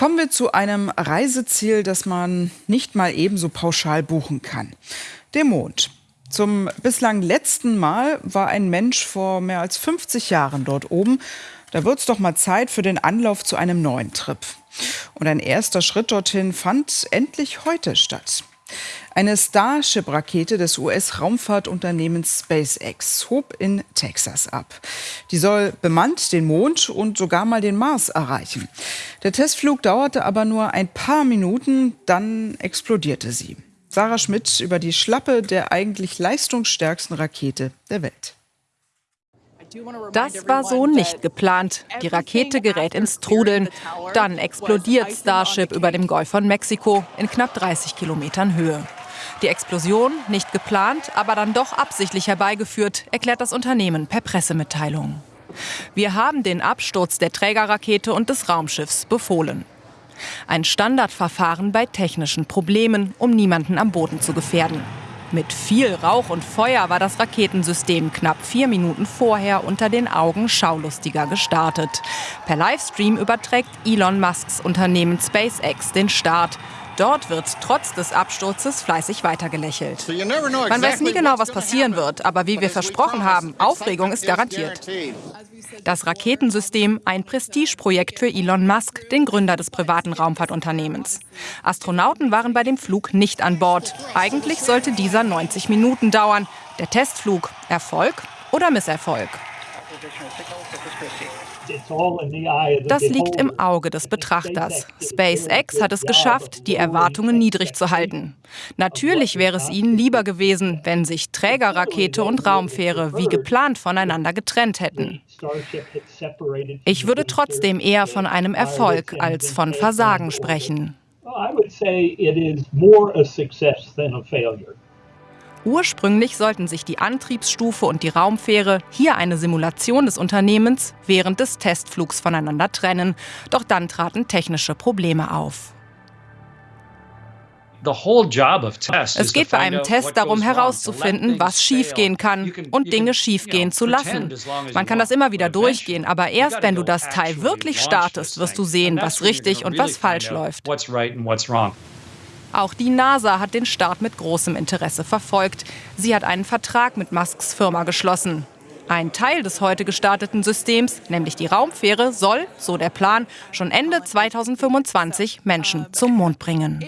Kommen wir zu einem Reiseziel, das man nicht mal ebenso pauschal buchen kann. Dem Mond. Zum bislang letzten Mal war ein Mensch vor mehr als 50 Jahren dort oben. Da wird es doch mal Zeit für den Anlauf zu einem neuen Trip. Und ein erster Schritt dorthin fand endlich heute statt. Eine Starship-Rakete des US-Raumfahrtunternehmens SpaceX hob in Texas ab. Die soll bemannt den Mond und sogar mal den Mars erreichen. Der Testflug dauerte aber nur ein paar Minuten, dann explodierte sie. Sarah Schmidt über die Schlappe der eigentlich leistungsstärksten Rakete der Welt. Das war so nicht geplant. Die Rakete gerät ins Trudeln. Dann explodiert Starship über dem Golf von Mexiko in knapp 30 Kilometern Höhe. Die Explosion nicht geplant, aber dann doch absichtlich herbeigeführt, erklärt das Unternehmen per Pressemitteilung. Wir haben den Absturz der Trägerrakete und des Raumschiffs befohlen. Ein Standardverfahren bei technischen Problemen, um niemanden am Boden zu gefährden. Mit viel Rauch und Feuer war das Raketensystem knapp vier Minuten vorher unter den Augen Schaulustiger gestartet. Per Livestream überträgt Elon Musks Unternehmen SpaceX den Start. Dort wird trotz des Absturzes fleißig weitergelächelt. Man weiß nie genau, was passieren wird, aber wie wir versprochen haben, Aufregung ist garantiert. Das Raketensystem ein Prestigeprojekt für Elon Musk, den Gründer des privaten Raumfahrtunternehmens. Astronauten waren bei dem Flug nicht an Bord. Eigentlich sollte dieser 90 Minuten dauern. Der Testflug Erfolg oder Misserfolg? Das liegt im Auge des Betrachters. SpaceX hat es geschafft, die Erwartungen niedrig zu halten. Natürlich wäre es ihnen lieber gewesen, wenn sich Trägerrakete und Raumfähre wie geplant voneinander getrennt hätten. Ich würde trotzdem eher von einem Erfolg als von Versagen sprechen. I would say it is more a success than a failure. Ursprünglich sollten sich die Antriebsstufe und die Raumfähre, hier eine Simulation des Unternehmens, während des Testflugs voneinander trennen. Doch dann traten technische Probleme auf. Es geht bei einem Test darum herauszufinden, was schiefgehen kann und Dinge schiefgehen zu lassen. Man kann das immer wieder durchgehen, aber erst wenn du das Teil wirklich startest, wirst du sehen, was richtig und was falsch läuft. Auch die NASA hat den Start mit großem Interesse verfolgt. Sie hat einen Vertrag mit Musks Firma geschlossen. Ein Teil des heute gestarteten Systems, nämlich die Raumfähre, soll, so der Plan, schon Ende 2025 Menschen zum Mond bringen.